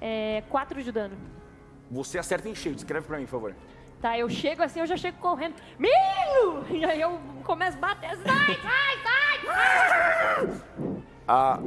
É, 4 de dano. Você acerta em cheio. Descreve pra mim, por favor. Tá, eu chego assim, eu já chego correndo. Milho! E aí eu começo a bater. Sai, sai, sai! A ah,